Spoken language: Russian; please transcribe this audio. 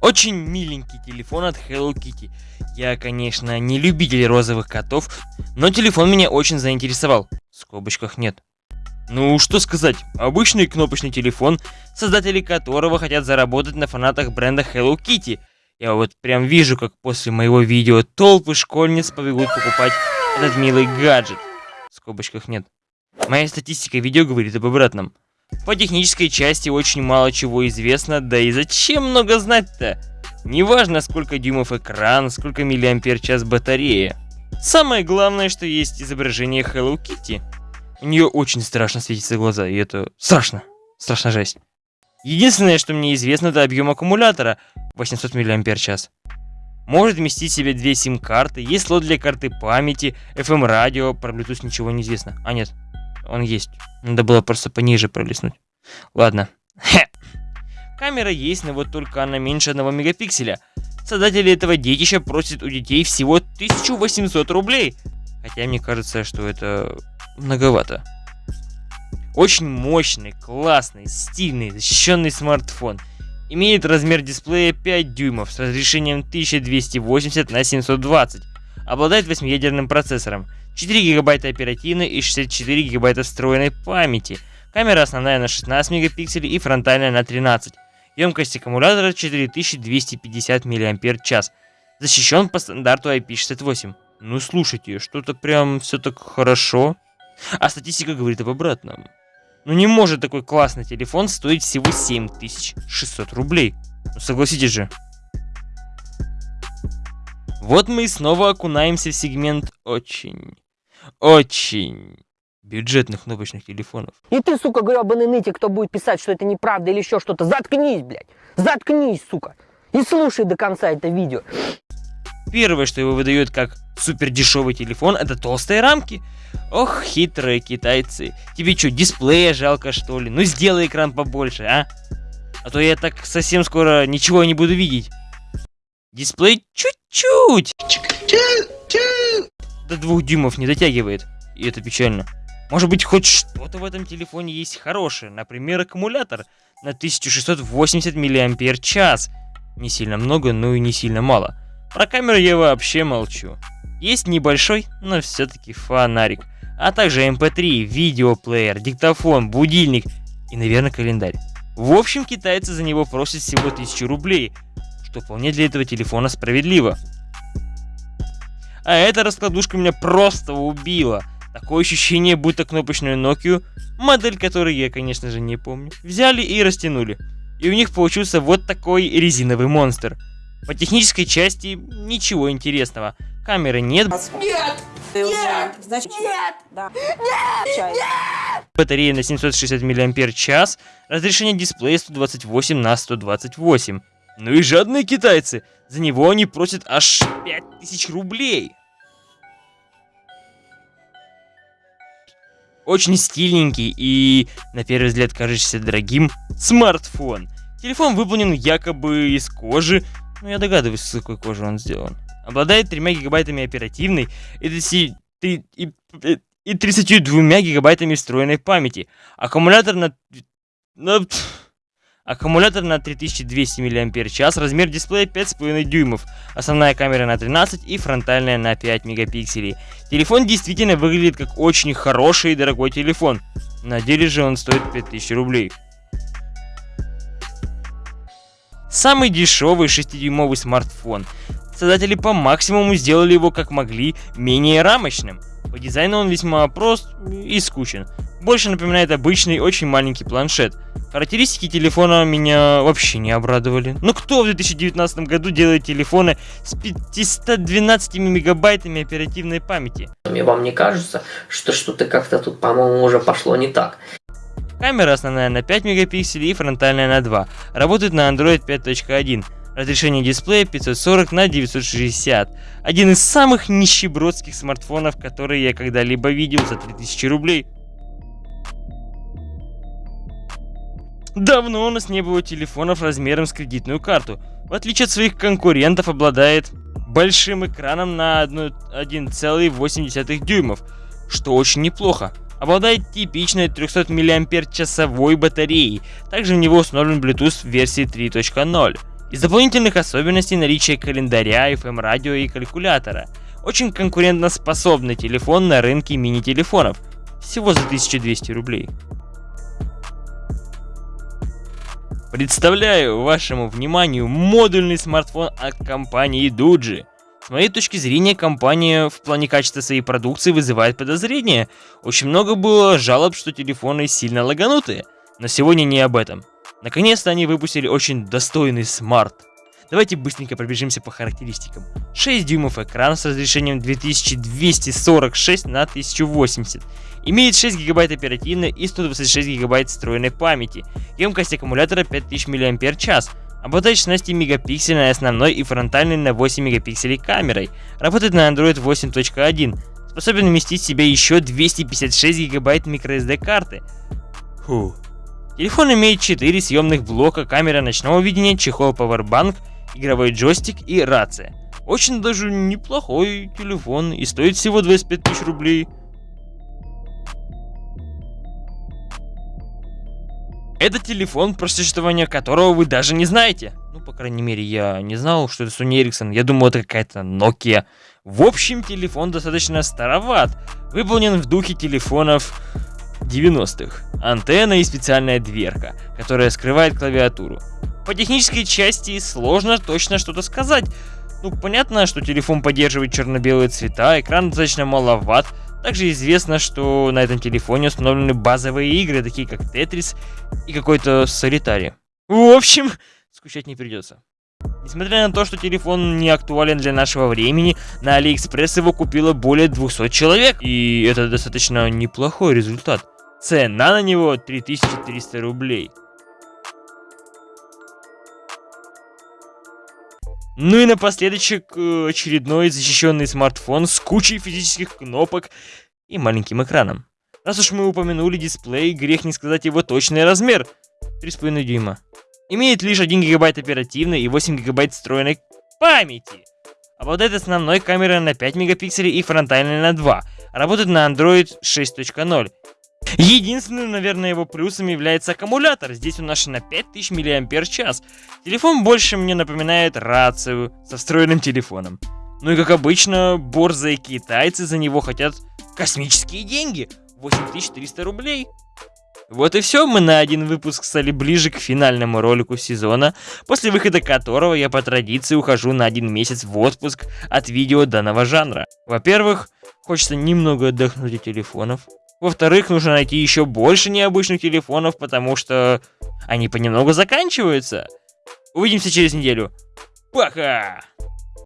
Очень миленький телефон от Hello Kitty. Я, конечно, не любитель розовых котов, но телефон меня очень заинтересовал. В скобочках нет. Ну, что сказать, обычный кнопочный телефон, создатели которого хотят заработать на фанатах бренда Hello Kitty. Я вот прям вижу, как после моего видео толпы школьниц побегут покупать этот милый гаджет. В скобочках нет. Моя статистика видео говорит об обратном. По технической части очень мало чего известно, да и зачем много знать-то? Неважно, сколько дюймов экран, сколько миллиампер час батарея. Самое главное, что есть изображение Hello Kitty. У нее очень страшно светятся глаза, и это страшно. Страшно жесть. Единственное, что мне известно, это объем аккумулятора 800 мАч. Может вместить в себе две сим-карты, есть слот для карты памяти, FM-радио, про Bluetooth ничего не известно. А нет, он есть. Надо было просто пониже пролистнуть. Ладно. Камера есть, но вот только она меньше 1 мегапикселя. Создатели этого детища просят у детей всего 1800 рублей. Хотя мне кажется, что это многовато. Очень мощный, классный, стильный, защищенный смартфон. Имеет размер дисплея 5 дюймов с разрешением 1280 на 720. Обладает 8-ядерным процессором, 4 гигабайта оперативной и 64 гигабайта встроенной памяти. Камера основная на 16 мегапикселей и фронтальная на 13. Емкость аккумулятора 4250 мАч. Защищен по стандарту IP68. Ну слушайте, что-то прям все так хорошо. А статистика говорит об обратном. Ну не может такой классный телефон стоить всего 7600 рублей. Ну согласитесь же. Вот мы и снова окунаемся в сегмент очень, очень бюджетных кнопочных телефонов. И ты, сука, гребаный нытик, кто будет писать, что это неправда или еще что-то, заткнись, блядь. Заткнись, сука. И слушай до конца это видео. Первое, что его выдает как супер дешевый телефон, это толстые рамки. Ох, хитрые китайцы. Тебе что, дисплея жалко что ли? Ну сделай экран побольше, а? А то я так совсем скоро ничего не буду видеть. Дисплей чуть-чуть. До двух дюймов не дотягивает. И это печально. Может быть, хоть что-то в этом телефоне есть хорошее. Например, аккумулятор на 1680 мАч. Не сильно много, но и не сильно мало. Про камеру я вообще молчу. Есть небольшой, но все-таки фонарик. А также MP3, эм видеоплеер, диктофон, будильник и, наверное, календарь. В общем, китайцы за него просят всего 1000 рублей, что вполне для этого телефона справедливо. А эта раскладушка меня просто убила. Такое ощущение, будто кнопочную Nokia, модель которой я, конечно же, не помню, взяли и растянули. И у них получился вот такой резиновый монстр. По технической части ничего интересного. Камеры нет. Нет! Нет! Значит, Нет! да. Нет! Батарея на 760 мАч. Разрешение дисплея 128 на 128. Ну и жадные китайцы. За него они просят аж 5000 рублей. Очень стильненький и, на первый взгляд, кажущийся дорогим, смартфон. Телефон выполнен якобы из кожи, но я догадываюсь, с какой кожи он сделан. Обладает 3 гигабайтами оперативной и, 30, и, и, и 32 гигабайтами встроенной памяти. Аккумулятор на... на Аккумулятор на 3200 мАч, размер дисплея 5,5 дюймов, основная камера на 13 и фронтальная на 5 мегапикселей. Телефон действительно выглядит как очень хороший и дорогой телефон, на деле же он стоит 5000 рублей. Самый дешевый 6-дюймовый смартфон. Создатели по максимуму сделали его как могли менее рамочным. По дизайну он весьма прост и скучен. Больше напоминает обычный очень маленький планшет. Характеристики телефона меня вообще не обрадовали. Ну кто в 2019 году делает телефоны с 512 мегабайтами оперативной памяти? Мне вам не кажется, что что-то как-то тут, по-моему, уже пошло не так. Камера основная на 5 мегапикселей и фронтальная на 2. Работает на Android 5.1. Разрешение дисплея 540 на 960. Один из самых нищебродских смартфонов, которые я когда-либо видел за 3000 рублей. Давно у нас не было телефонов размером с кредитную карту. В отличие от своих конкурентов, обладает большим экраном на 1,8 дюймов, что очень неплохо. Обладает типичной 300 мАч батареей, также в него установлен Bluetooth версии 3.0. Из дополнительных особенностей наличие календаря, FM-радио и калькулятора. Очень конкурентоспособный телефон на рынке мини-телефонов. Всего за 1200 рублей. Представляю вашему вниманию модульный смартфон от компании Duji. С моей точки зрения, компания в плане качества своей продукции вызывает подозрения. Очень много было жалоб, что телефоны сильно лаганутые. Но сегодня не об этом. Наконец-то они выпустили очень достойный смарт. Давайте быстренько пробежимся по характеристикам. 6 дюймов экран с разрешением 2246 на 1080. Имеет 6 гигабайт оперативной и 126 гигабайт встроенной памяти. Емкость аккумулятора 5000 мАч. Обладает 16 мегапиксельной основной и фронтальной на 8 мегапикселей камерой. Работает на Android 8.1. Способен вместить в себя еще 256 гигабайт microSD карты. Фу. Телефон имеет 4 съемных блока, камера ночного видения, чехол Powerbank, игровой джойстик и рация. Очень даже неплохой телефон и стоит всего 25 тысяч рублей. Это телефон, про существование которого вы даже не знаете. Ну, по крайней мере, я не знал, что это Sony Ericsson. Я думал, это какая-то Nokia. В общем, телефон достаточно староват. Выполнен в духе телефонов 90-х. Антенна и специальная дверка, которая скрывает клавиатуру. По технической части сложно точно что-то сказать. Ну, понятно, что телефон поддерживает черно-белые цвета, экран достаточно маловат, также известно, что на этом телефоне установлены базовые игры, такие как Tetris и какой-то Солитари. В общем, скучать не придется. Несмотря на то, что телефон не актуален для нашего времени, на Алиэкспресс его купило более 200 человек, и это достаточно неплохой результат. Цена на него 3300 рублей. Ну и напоследок э, очередной защищенный смартфон с кучей физических кнопок и маленьким экраном. Раз уж мы упомянули дисплей, грех не сказать его точный размер. 3,5 дюйма. Имеет лишь 1 гигабайт оперативной и 8 гигабайт встроенной памяти. Обладает основной камерой на 5 мегапикселей и фронтальной на 2. Работает на Android 6.0. Единственным, наверное, его плюсом является аккумулятор. Здесь он наш на 5000 мАч. Телефон больше мне напоминает рацию со встроенным телефоном. Ну и как обычно, борзые китайцы за него хотят космические деньги. 8300 рублей. Вот и все, мы на один выпуск стали ближе к финальному ролику сезона, после выхода которого я по традиции ухожу на один месяц в отпуск от видео данного жанра. Во-первых, хочется немного отдохнуть от телефонов, во-вторых, нужно найти еще больше необычных телефонов, потому что они понемногу заканчиваются. Увидимся через неделю. Пока!